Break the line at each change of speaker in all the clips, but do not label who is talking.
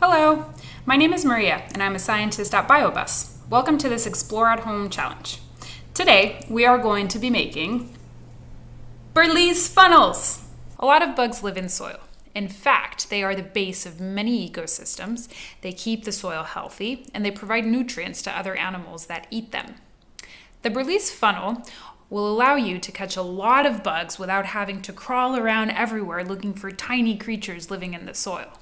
Hello, my name is Maria and I'm a scientist at BioBus. Welcome to this Explore at Home challenge. Today we are going to be making Berlese funnels. A lot of bugs live in soil. In fact, they are the base of many ecosystems. They keep the soil healthy and they provide nutrients to other animals that eat them. The Berlese funnel will allow you to catch a lot of bugs without having to crawl around everywhere looking for tiny creatures living in the soil.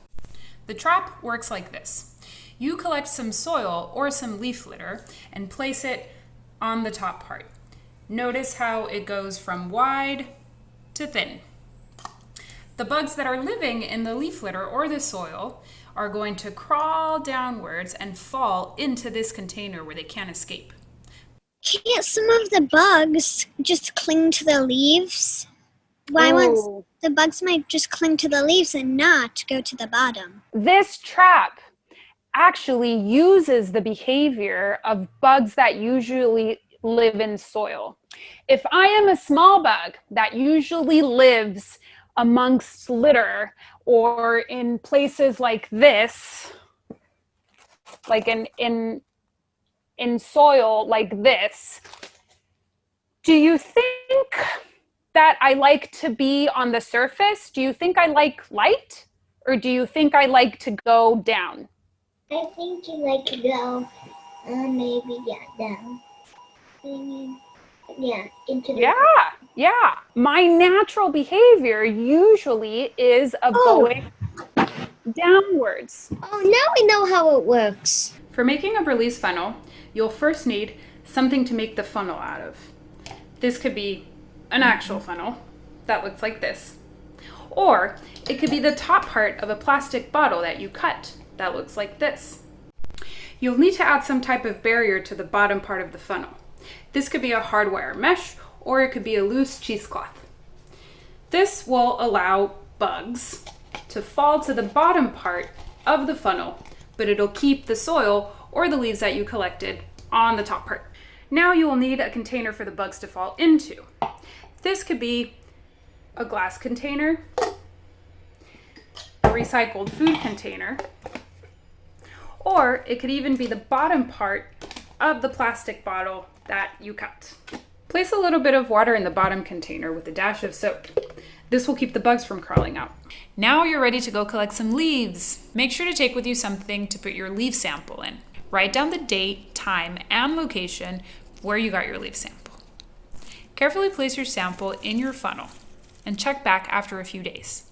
The trap works like this. You collect some soil or some leaf litter and place it on the top part. Notice how it goes from wide to thin. The bugs that are living in the leaf litter or the soil are going to crawl downwards and fall into this container where they can't escape.
Can't some of the bugs just cling to the leaves? Why once
Ooh.
the bugs might just cling to the leaves and not go to the bottom?
This trap actually uses the behavior of bugs that usually live in soil. If I am a small bug that usually lives amongst litter or in places like this, like in in in soil like this, do you think that I like to be on the surface? Do you think I like light? Or do you think I like to go down?
I think you like to go, uh, maybe yeah, down. Maybe, yeah, into the.
Yeah, yeah. My natural behavior usually is of
Oh.
going downwards.
Oh, now we know how it works.
For making a Berlese funnel, you'll first need something to make the funnel out of. This could be an actual mm-hmm. funnel that looks like this. Or it could be the top part of a plastic bottle that you cut that looks like this. You'll need to add some type of barrier to the bottom part of the funnel. This could be a hardwire mesh or it could be a loose cheesecloth. This will allow bugs to fall to the bottom part of the funnel, but it'll keep the soil or the leaves that you collected on the top part. Now you will need a container for the bugs to fall into. This could be a glass container, a recycled food container, or it could even be the bottom part of the plastic bottle that you cut. Place a little bit of water in the bottom container with a dash of soap. This will keep the bugs from crawling out. Now you're ready to go collect some leaves. Make sure to take with you something to put your leaf sample in. Write down the date, time, and location where you got your leaf sample. Carefully place your sample in your funnel and check back after a few days.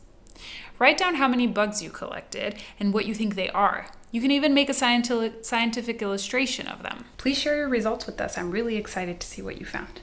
Write down how many bugs you collected and what you think they are. You can even make a scientific illustration of them. Please share your results with us. I'm really excited to see what you found.